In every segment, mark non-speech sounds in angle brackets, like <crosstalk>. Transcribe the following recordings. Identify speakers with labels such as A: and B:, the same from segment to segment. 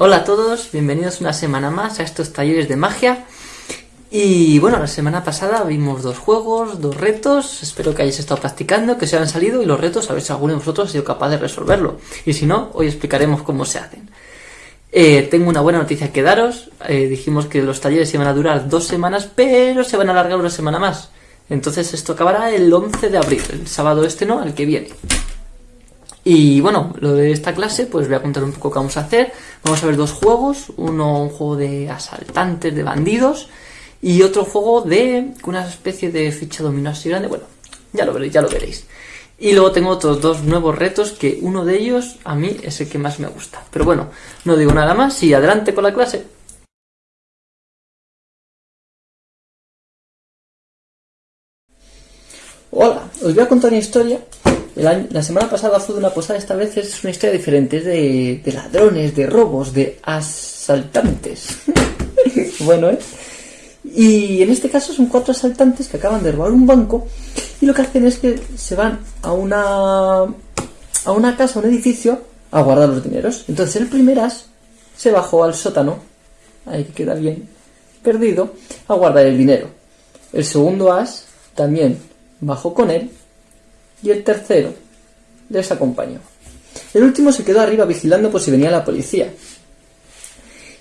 A: Hola a todos, bienvenidos una semana más a estos talleres de magia. Y bueno, la semana pasada vimos dos juegos, dos retos, espero que hayáis estado practicando, que se hayan salido y los retos a ver si alguno de vosotros ha sido capaz de resolverlo. Y si no, hoy explicaremos cómo se hacen. Eh, tengo una buena noticia que daros, eh, dijimos que los talleres iban a durar dos semanas, pero se van a alargar una semana más. Entonces esto acabará el 11 de abril, el sábado este no, al que viene. Y bueno, lo de esta clase, pues voy a contar un poco qué vamos a hacer. Vamos a ver dos juegos, uno un juego de asaltantes, de bandidos, y otro juego de una especie de ficha dominó así grande. Bueno, ya lo veréis, ya lo veréis. Y luego tengo otros dos nuevos retos que uno de ellos a mí es el que más me gusta. Pero bueno, no digo nada más y adelante con la clase. Hola, os voy a contar una historia la semana pasada fue de una posada, esta vez es una historia diferente, es de, ladrones, de robos, de asaltantes. <laughs> bueno, ¿eh? Y en este caso son cuatro asaltantes que acaban de robar un banco y lo que hacen es que se van a una, a una casa, a un edificio, a guardar los dineros. Entonces el primer as se bajó al sótano, ahí queda bien perdido, a guardar el dinero. El segundo as también bajó con él y el tercero les acompañó. El último se quedó arriba vigilando por si venía la policía.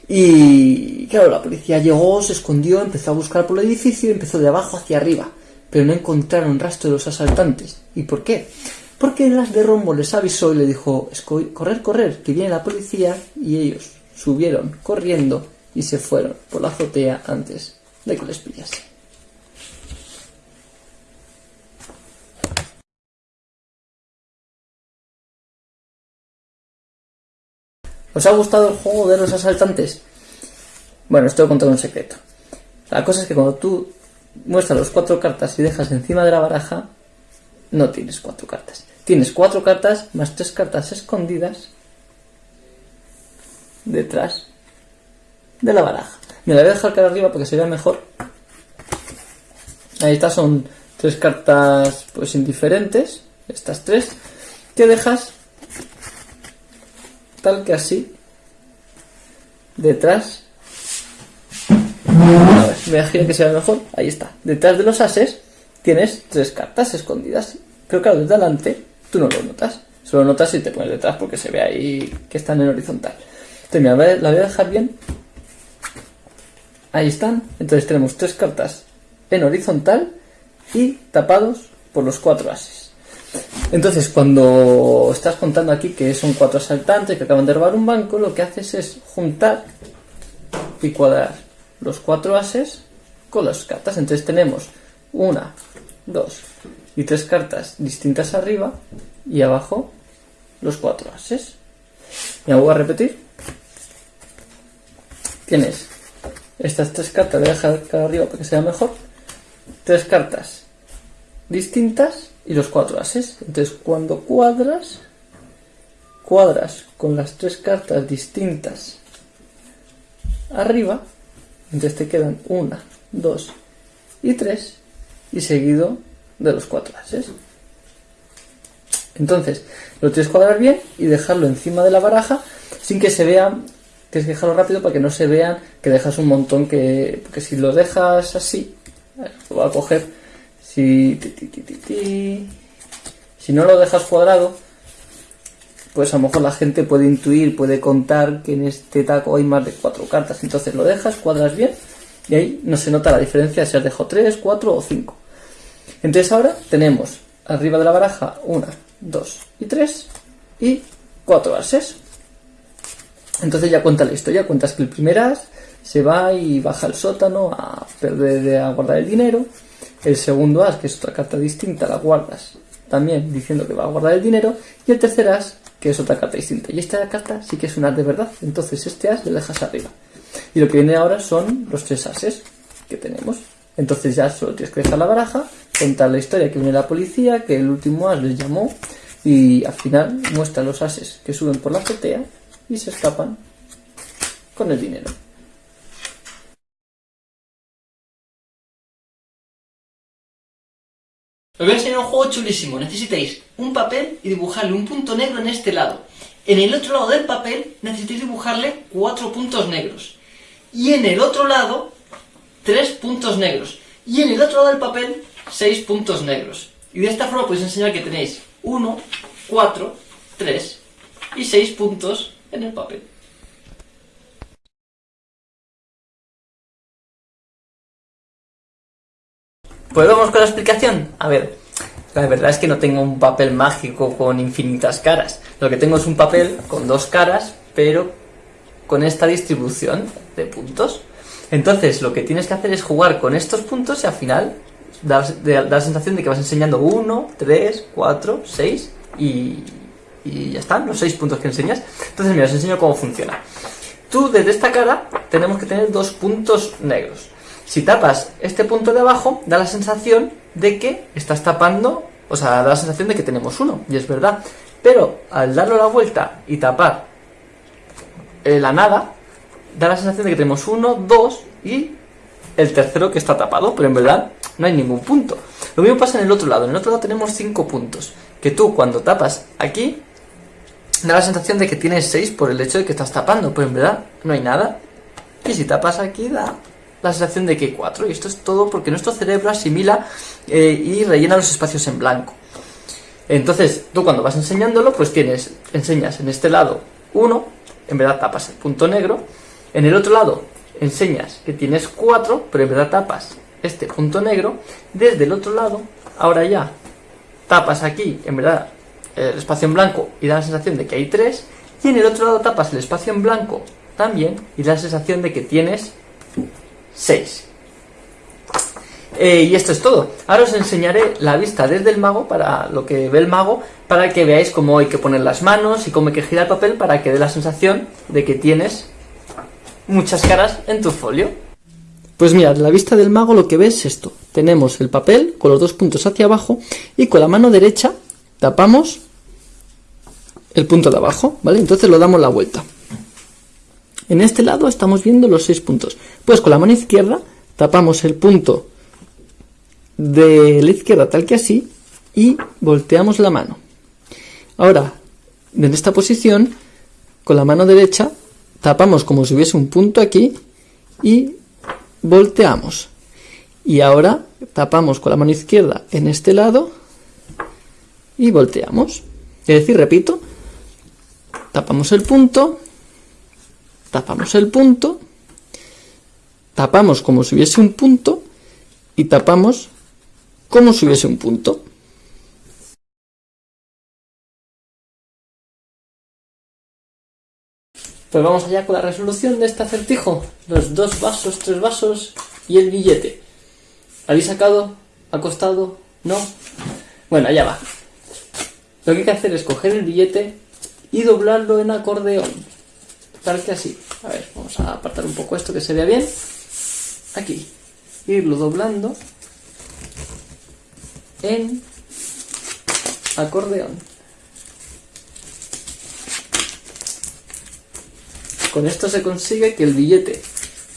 A: Y claro, la policía llegó, se escondió, empezó a buscar por el edificio empezó de abajo hacia arriba, pero no encontraron rastro de los asaltantes. ¿Y por qué? Porque las de Rombo les avisó y le dijo, correr, correr, que viene la policía, y ellos subieron corriendo y se fueron por la azotea antes de que les pillase. ¿Os ha gustado el juego de los asaltantes? Bueno, esto voy a un secreto. La cosa es que cuando tú muestras las cuatro cartas y dejas encima de la baraja, no tienes cuatro cartas. Tienes cuatro cartas más tres cartas escondidas detrás de la baraja. Me la voy a dejar cara arriba para que se vea mejor. Ahí está, son tres cartas pues indiferentes, estas tres, que dejas tal que así, detrás, a ver, me imagino que sea mejor, ahí está, detrás de los ases tienes tres cartas escondidas, pero claro, desde delante tú no lo notas, solo notas si te pones detrás porque se ve ahí que están en horizontal. Entonces, mira, la voy a dejar bien. Ahí están. Entonces tenemos tres cartas en horizontal y tapados por los cuatro ases. Entonces, cuando estás contando aquí que son cuatro asaltantes que acaban de robar un banco, lo que haces es juntar y cuadrar los cuatro ases con las cartas. Entonces tenemos una, dos y tres cartas distintas arriba y abajo los cuatro ases. Me voy a repetir. Tienes estas tres cartas, voy a dejar acá arriba para que sea mejor. Tres cartas distintas y los cuatro ases. Entonces cuando cuadras, cuadras con las tres cartas distintas arriba, entonces te quedan una, dos y tres y seguido de los cuatro ases. Entonces, lo tienes que cuadrar bien y dejarlo encima de la baraja sin que se vea, tienes que dejarlo rápido para que no se vean que dejas un montón que, porque si lo dejas así, lo voy a coger si, si no lo dejas cuadrado, pues a lo mejor la gente puede intuir, puede contar que en este taco hay más de cuatro cartas. Entonces lo dejas, cuadras bien y ahí no se nota la diferencia si has dejado tres, cuatro o cinco. Entonces ahora tenemos arriba de la baraja una, dos y tres y cuatro ases. Entonces ya cuenta la historia, cuentas que el primer as se va y baja al sótano a perder, a guardar el dinero. El segundo as, que es otra carta distinta, la guardas también diciendo que va a guardar el dinero. Y el tercer as, que es otra carta distinta. Y esta carta sí que es un as de verdad. Entonces este as lo dejas arriba. Y lo que viene ahora son los tres ases que tenemos. Entonces ya solo tienes que dejar la baraja, contar la historia que viene la policía, que el último as les llamó y al final muestra los ases que suben por la azotea y se escapan con el dinero. Os voy a enseñar un juego chulísimo. Necesitáis un papel y dibujarle un punto negro en este lado. En el otro lado del papel necesitáis dibujarle cuatro puntos negros. Y en el otro lado, tres puntos negros. Y en el otro lado del papel, seis puntos negros. Y de esta forma podéis enseñar que tenéis 1, 4, 3 y 6 puntos en el papel. Pues vamos con la explicación. A ver, la verdad es que no tengo un papel mágico con infinitas caras. Lo que tengo es un papel con dos caras, pero con esta distribución de puntos. Entonces, lo que tienes que hacer es jugar con estos puntos y al final da, la sensación de que vas enseñando 1, 3, 4, 6 y, y ya están, los 6 puntos que enseñas. Entonces, mira, os enseño cómo funciona. Tú, desde esta cara, tenemos que tener dos puntos negros. Si tapas este punto de abajo, da la sensación de que estás tapando, o sea, da la sensación de que tenemos uno, y es verdad. Pero al darlo la vuelta y tapar eh, la nada, da la sensación de que tenemos uno, dos y el tercero que está tapado, pero en verdad no hay ningún punto. Lo mismo pasa en el otro lado, en el otro lado tenemos 5 puntos, que tú cuando tapas aquí, da la sensación de que tienes 6 por el hecho de que estás tapando, pero en verdad no hay nada. Y si tapas aquí da la sensación de que hay 4, y esto es todo porque nuestro cerebro asimila eh, y rellena los espacios en blanco. Entonces, tú cuando vas enseñándolo, pues tienes, enseñas en este lado 1, en verdad tapas el punto negro, en el otro lado enseñas que tienes 4, pero en verdad tapas este punto negro, desde el otro lado, ahora ya tapas aquí, en verdad, el espacio en blanco y da la sensación de que hay 3, y en el otro lado tapas el espacio en blanco también y da la sensación de que tienes 6. Eh, y esto es todo. Ahora os enseñaré la vista desde el mago, para lo que ve el mago, para que veáis cómo hay que poner las manos y cómo hay que girar el papel para que dé la sensación de que tienes muchas caras en tu folio. Pues mirad, la vista del mago lo que ves es esto. Tenemos el papel con los dos puntos hacia abajo y con la mano derecha tapamos el punto de abajo, ¿vale? Entonces lo damos la vuelta. En este lado estamos viendo los seis puntos. Pues con la mano izquierda tapamos el punto de la izquierda tal que así y volteamos la mano. Ahora, en esta posición, con la mano derecha tapamos como si hubiese un punto aquí y volteamos. Y ahora tapamos con la mano izquierda en este lado y volteamos. Es decir, repito, tapamos el punto, tapamos el punto, tapamos como si hubiese un punto y tapamos como si hubiese un punto. Pues vamos allá con la resolución de este acertijo. Los dos vasos, tres vasos y el billete. ¿Habéis sacado? ¿Ha costado? ¿No? Bueno, allá va. Lo que hay que hacer es coger el billete y doblarlo en acordeón. Tal que así. A ver, vamos a apartar un poco esto que se vea bien. Aquí. Irlo doblando en acordeón. Con esto se consigue que el billete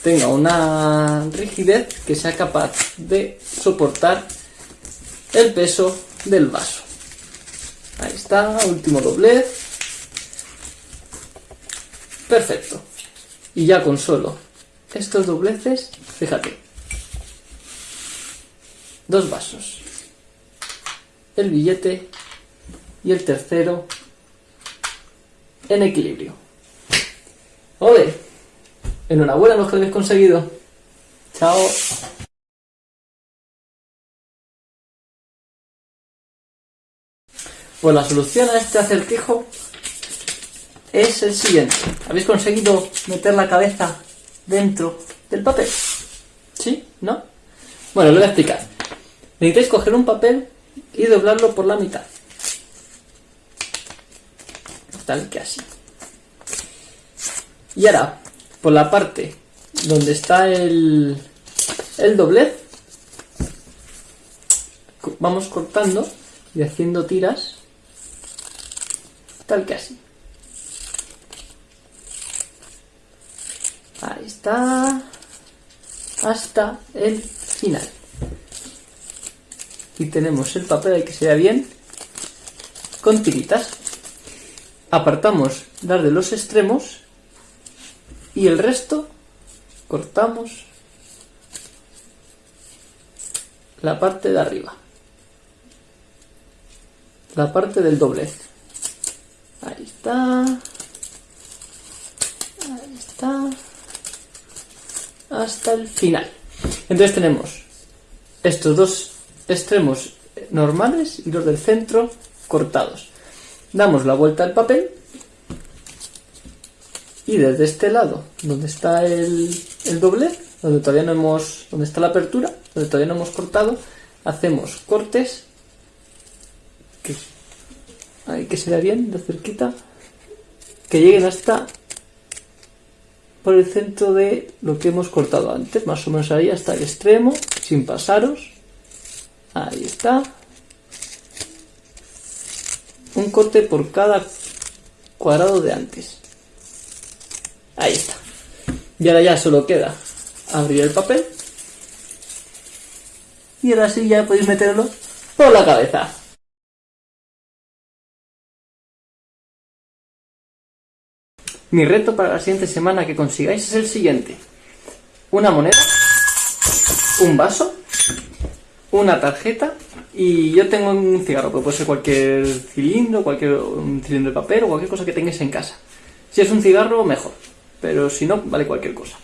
A: tenga una rigidez que sea capaz de soportar el peso del vaso. Ahí está, último doblez. Perfecto. Y ya con solo estos dobleces, fíjate, dos vasos, el billete y el tercero en equilibrio. ¡Ole! Enhorabuena los que habéis conseguido. Chao. Pues la solución a este acertijo es el siguiente. ¿Habéis conseguido meter la cabeza dentro del papel? ¿Sí? ¿No? Bueno, lo voy a explicar. Necesitáis coger un papel y doblarlo por la mitad. Tal que así. Y ahora, por la parte donde está el, el doblez, vamos cortando y haciendo tiras, tal que así. Ahí está, hasta el final. Y tenemos el papel ahí que se vea bien, con tiritas. apartamos las de los extremos. Y el resto cortamos la parte de arriba. La parte del doblez. Ahí está ahí está hasta el final. Entonces tenemos estos dos extremos normales y los del centro cortados. Damos la vuelta al papel y desde este lado donde está el, doblez donde todavía no hemos donde está la apertura donde todavía no hemos cortado hacemos cortes que se bien de cerquita que lleguen hasta por el centro de lo que hemos cortado antes más o menos ahí hasta el extremo sin pasaros ahí está un corte por cada cuadrado de antes. Ahí está. Y ahora ya solo queda abrir el papel. Y ahora sí ya podéis meterlo por la cabeza. Mi reto para la siguiente semana que consigáis es el siguiente. Una moneda, un vaso, una tarjeta y yo tengo un cigarro, puede ser cualquier cilindro, cualquier un cilindro de papel o cualquier cosa que tengáis en casa. Si es un cigarro, mejor, pero si no, vale cualquier cosa.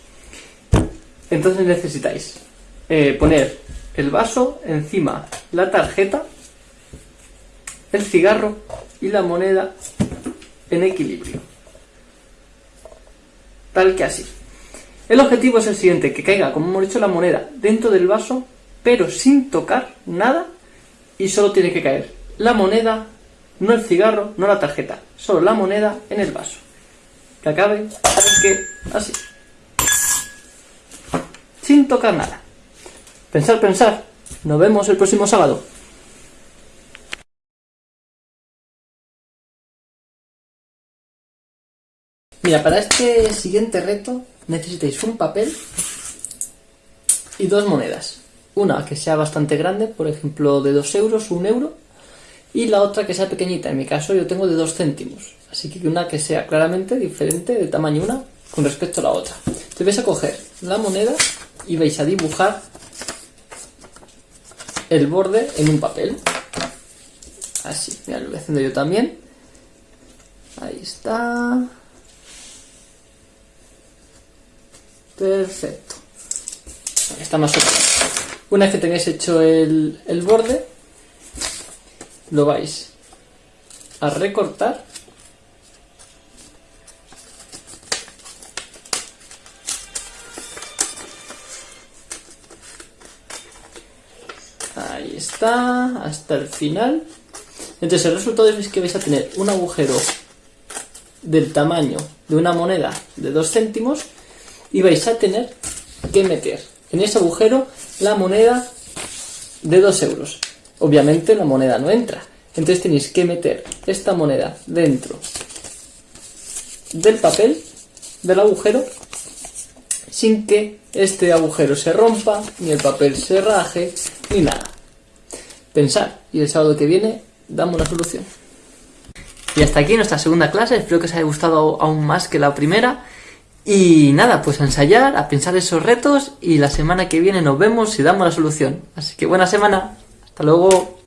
A: Entonces necesitáis eh, poner el vaso encima, la tarjeta, el cigarro y la moneda en equilibrio. Tal que así. El objetivo es el siguiente, que caiga, como hemos dicho, la moneda dentro del vaso, pero sin tocar nada y solo tiene que caer la moneda, no el cigarro, no la tarjeta, solo la moneda en el vaso. Que acabe, que así. Sin tocar nada. Pensar, pensar. Nos vemos el próximo sábado. Mira, para este siguiente reto necesitáis un papel y dos monedas. Una que sea bastante grande, por ejemplo de 2 euros, 1 euro, y la otra que sea pequeñita, en mi caso yo tengo de 2 céntimos, así que una que sea claramente diferente de tamaño una con respecto a la otra. Entonces vais a coger la moneda y vais a dibujar el borde en un papel. Así, mira, lo voy haciendo yo también. Ahí está. Perfecto. está más menos. Una vez que tengáis hecho el, borde, lo vais a recortar Ahí está, hasta el final. Entonces el resultado es que vais a tener un agujero del tamaño de una moneda de 2 céntimos y vais a tener que meter en ese agujero la moneda de 2 euros. Obviamente la moneda no entra. Entonces tenéis que meter esta moneda dentro del papel, del agujero, sin que este agujero se rompa, ni el papel se raje, ni nada. Pensar, y el sábado que viene damos una solución. Y hasta aquí nuestra segunda clase, espero que os haya gustado aún más que la primera. Y nada, pues a ensayar, a pensar esos retos y la semana que viene nos vemos y damos la solución. Así que buena semana. Hasta luego.